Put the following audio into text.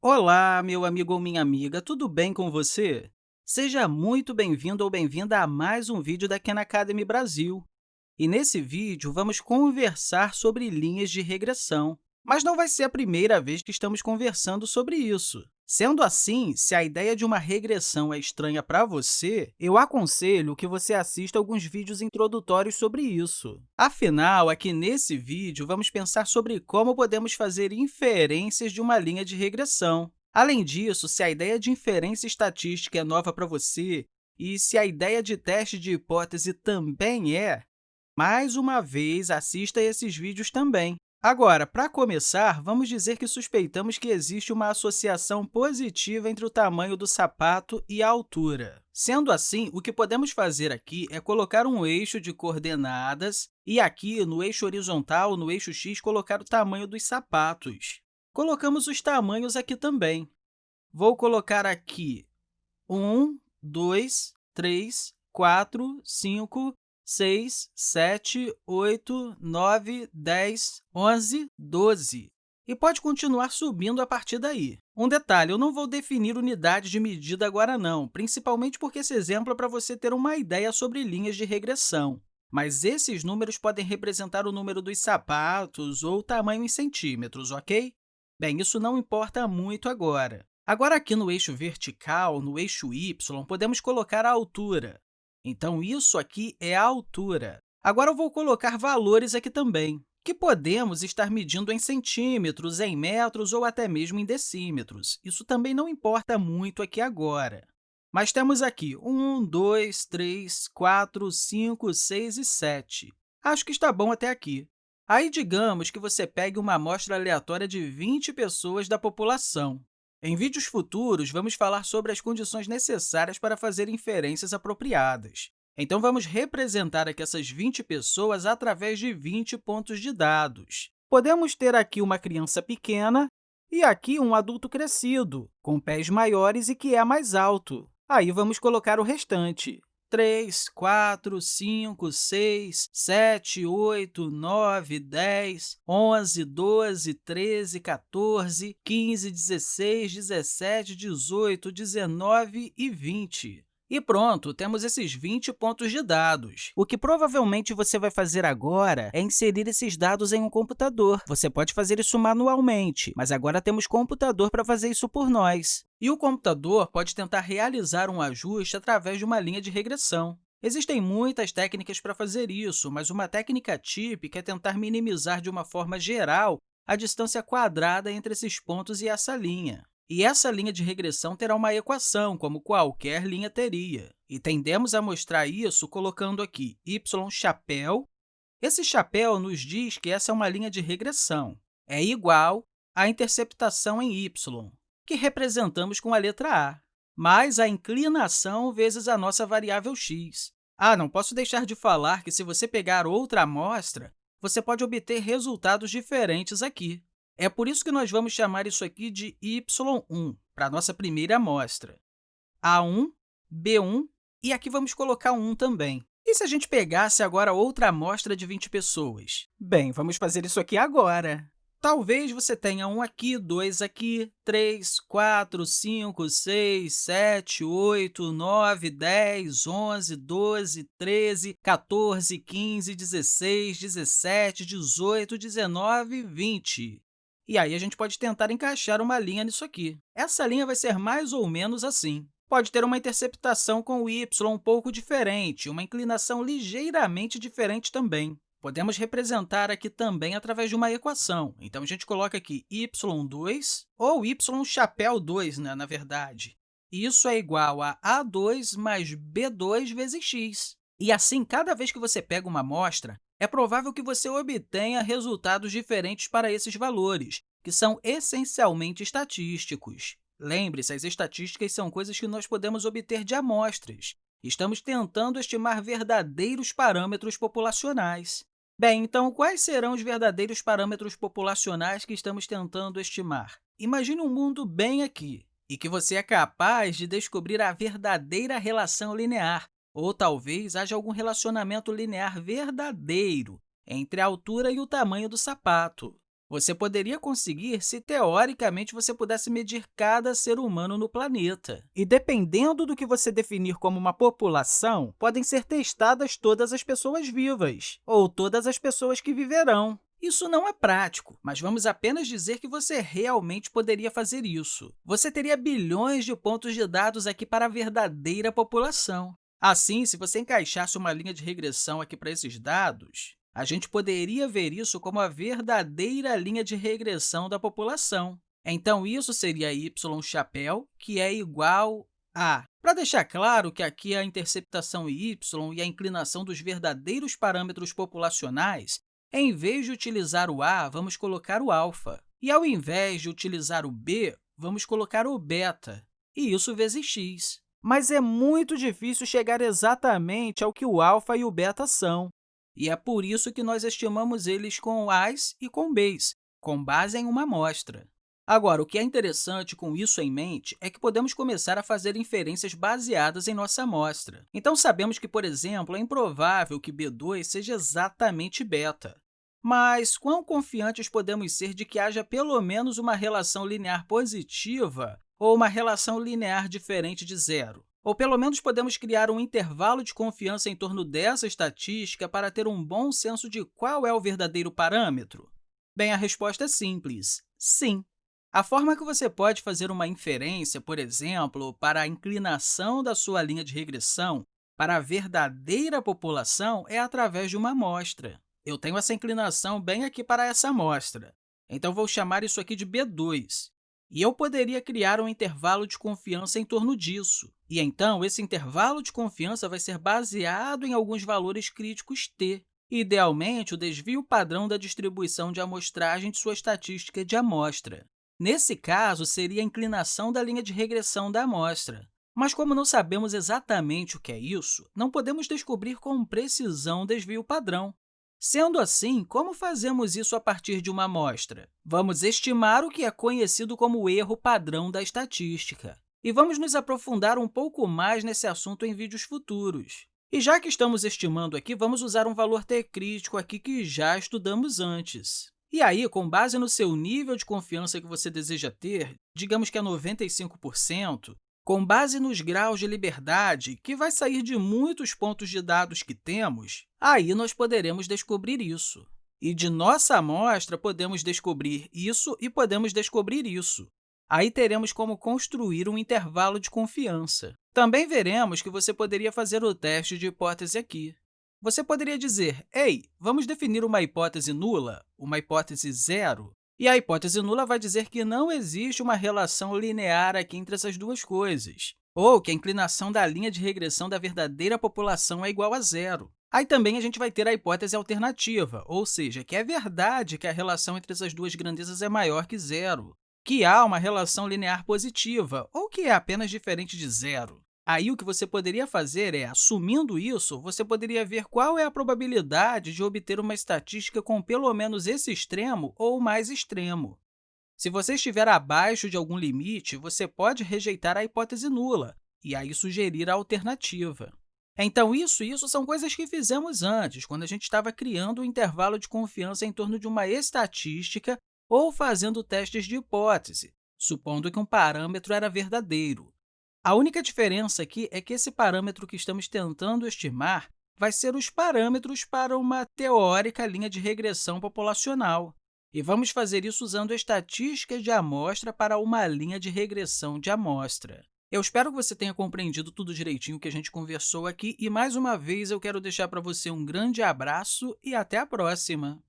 Olá, meu amigo ou minha amiga, tudo bem com você? Seja muito bem-vindo ou bem-vinda a mais um vídeo da Khan Academy Brasil. E nesse vídeo, vamos conversar sobre linhas de regressão. Mas não vai ser a primeira vez que estamos conversando sobre isso. Sendo assim, se a ideia de uma regressão é estranha para você, eu aconselho que você assista alguns vídeos introdutórios sobre isso. Afinal, aqui nesse vídeo, vamos pensar sobre como podemos fazer inferências de uma linha de regressão. Além disso, se a ideia de inferência estatística é nova para você e se a ideia de teste de hipótese também é, mais uma vez, assista esses vídeos também. Agora, para começar, vamos dizer que suspeitamos que existe uma associação positiva entre o tamanho do sapato e a altura. Sendo assim, o que podemos fazer aqui é colocar um eixo de coordenadas e aqui, no eixo horizontal, no eixo x, colocar o tamanho dos sapatos. Colocamos os tamanhos aqui também. Vou colocar aqui 1, 2, 3, 4, 5, 6, 7, 8, 9, 10, 11, 12. E pode continuar subindo a partir daí. Um detalhe, eu não vou definir unidade de medida agora não, principalmente porque esse exemplo é para você ter uma ideia sobre linhas de regressão. Mas esses números podem representar o número dos sapatos ou o tamanho em centímetros, ok? Bem, isso não importa muito agora. Agora, aqui no eixo vertical, no eixo y, podemos colocar a altura. Então, isso aqui é a altura. Agora, eu vou colocar valores aqui também, que podemos estar medindo em centímetros, em metros ou até mesmo em decímetros. Isso também não importa muito aqui agora. Mas temos aqui 1, 2, 3, 4, 5, 6 e 7. Acho que está bom até aqui. Aí, digamos que você pegue uma amostra aleatória de 20 pessoas da população. Em vídeos futuros, vamos falar sobre as condições necessárias para fazer inferências apropriadas. Então, vamos representar aqui essas 20 pessoas através de 20 pontos de dados. Podemos ter aqui uma criança pequena e aqui um adulto crescido, com pés maiores e que é mais alto. Aí, vamos colocar o restante. 3, 4, 5, 6, 7, 8, 9, 10, 11, 12, 13, 14, 15, 16, 17, 18, 19 e 20. E pronto, temos esses 20 pontos de dados. O que provavelmente você vai fazer agora é inserir esses dados em um computador. Você pode fazer isso manualmente, mas agora temos computador para fazer isso por nós. E o computador pode tentar realizar um ajuste através de uma linha de regressão. Existem muitas técnicas para fazer isso, mas uma técnica típica é tentar minimizar de uma forma geral a distância quadrada entre esses pontos e essa linha. E essa linha de regressão terá uma equação, como qualquer linha teria. E tendemos a mostrar isso colocando aqui y chapéu. Esse chapéu nos diz que essa é uma linha de regressão. É igual à interceptação em y, que representamos com a letra a, mais a inclinação vezes a nossa variável x. Ah, não posso deixar de falar que, se você pegar outra amostra, você pode obter resultados diferentes aqui. É por isso que nós vamos chamar isso aqui de y1, para a nossa primeira amostra. A1, B1, e aqui vamos colocar 1 também. E se a gente pegasse agora outra amostra de 20 pessoas? Bem, vamos fazer isso aqui agora. Talvez você tenha um aqui, dois aqui, três, quatro, cinco, seis, sete, oito, nove, dez, onze, doze, treze, 14, 15, 16, 17, 18, 19, 20. E aí, a gente pode tentar encaixar uma linha nisso aqui. Essa linha vai ser mais ou menos assim. Pode ter uma interceptação com o y um pouco diferente, uma inclinação ligeiramente diferente também. Podemos representar aqui também através de uma equação. Então, a gente coloca aqui y2, ou y chapéu 2, né, na verdade. Isso é igual a a2 mais b2 vezes x. E assim, cada vez que você pega uma amostra, é provável que você obtenha resultados diferentes para esses valores, que são essencialmente estatísticos. Lembre-se, as estatísticas são coisas que nós podemos obter de amostras. Estamos tentando estimar verdadeiros parâmetros populacionais. Bem, então, quais serão os verdadeiros parâmetros populacionais que estamos tentando estimar? Imagine um mundo bem aqui, e que você é capaz de descobrir a verdadeira relação linear ou talvez haja algum relacionamento linear verdadeiro entre a altura e o tamanho do sapato. você poderia conseguir se, teoricamente, você pudesse medir cada ser humano no planeta. E, dependendo do que você definir como uma população, podem ser testadas todas as pessoas vivas, ou todas as pessoas que viverão. Isso não é prático, mas vamos apenas dizer que você realmente poderia fazer isso. Você teria bilhões de pontos de dados aqui para a verdadeira população. Assim, se você encaixasse uma linha de regressão aqui para esses dados, a gente poderia ver isso como a verdadeira linha de regressão da população. Então, isso seria y chapéu, que é igual a... Para deixar claro que aqui a interceptação y e a inclinação dos verdadeiros parâmetros populacionais, em vez de utilizar o a, vamos colocar o alfa. E, ao invés de utilizar o b, vamos colocar o beta, e isso vezes x. Mas é muito difícil chegar exatamente ao que o alfa e o beta são e é por isso que nós estimamos eles com A's e com B's, com base em uma amostra. Agora, o que é interessante com isso em mente é que podemos começar a fazer inferências baseadas em nossa amostra. Então, sabemos que, por exemplo, é improvável que B2 seja exatamente beta. Mas quão confiantes podemos ser de que haja pelo menos uma relação linear positiva ou uma relação linear diferente de zero? Ou pelo menos podemos criar um intervalo de confiança em torno dessa estatística para ter um bom senso de qual é o verdadeiro parâmetro? Bem, a resposta é simples, sim. A forma que você pode fazer uma inferência, por exemplo, para a inclinação da sua linha de regressão para a verdadeira população é através de uma amostra. Eu tenho essa inclinação bem aqui para essa amostra, então vou chamar isso aqui de B2. E eu poderia criar um intervalo de confiança em torno disso. E então, esse intervalo de confiança vai ser baseado em alguns valores críticos t, idealmente o desvio padrão da distribuição de amostragem de sua estatística de amostra. Nesse caso, seria a inclinação da linha de regressão da amostra. Mas, como não sabemos exatamente o que é isso, não podemos descobrir com precisão o desvio padrão. Sendo assim, como fazemos isso a partir de uma amostra? Vamos estimar o que é conhecido como erro padrão da estatística. E vamos nos aprofundar um pouco mais nesse assunto em vídeos futuros. E já que estamos estimando aqui, vamos usar um valor t crítico aqui que já estudamos antes. E aí, com base no seu nível de confiança que você deseja ter, digamos que é 95%, com base nos graus de liberdade, que vai sair de muitos pontos de dados que temos, aí nós poderemos descobrir isso. E de nossa amostra, podemos descobrir isso e podemos descobrir isso. Aí teremos como construir um intervalo de confiança. Também veremos que você poderia fazer o teste de hipótese aqui. Você poderia dizer, ei, vamos definir uma hipótese nula, uma hipótese zero, e a hipótese nula vai dizer que não existe uma relação linear aqui entre essas duas coisas, ou que a inclinação da linha de regressão da verdadeira população é igual a zero. Aí também a gente vai ter a hipótese alternativa, ou seja, que é verdade que a relação entre essas duas grandezas é maior que zero, que há uma relação linear positiva, ou que é apenas diferente de zero. Aí, o que você poderia fazer é, assumindo isso, você poderia ver qual é a probabilidade de obter uma estatística com pelo menos esse extremo ou mais extremo. Se você estiver abaixo de algum limite, você pode rejeitar a hipótese nula e aí sugerir a alternativa. Então, isso e isso são coisas que fizemos antes, quando a gente estava criando um intervalo de confiança em torno de uma estatística ou fazendo testes de hipótese, supondo que um parâmetro era verdadeiro. A única diferença aqui é que esse parâmetro que estamos tentando estimar vai ser os parâmetros para uma teórica linha de regressão populacional. E vamos fazer isso usando estatísticas de amostra para uma linha de regressão de amostra. Eu espero que você tenha compreendido tudo direitinho que a gente conversou aqui e, mais uma vez, eu quero deixar para você um grande abraço e até a próxima!